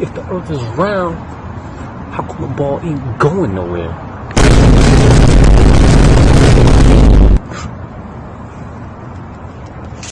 If the earth is round, how come the ball ain't going nowhere?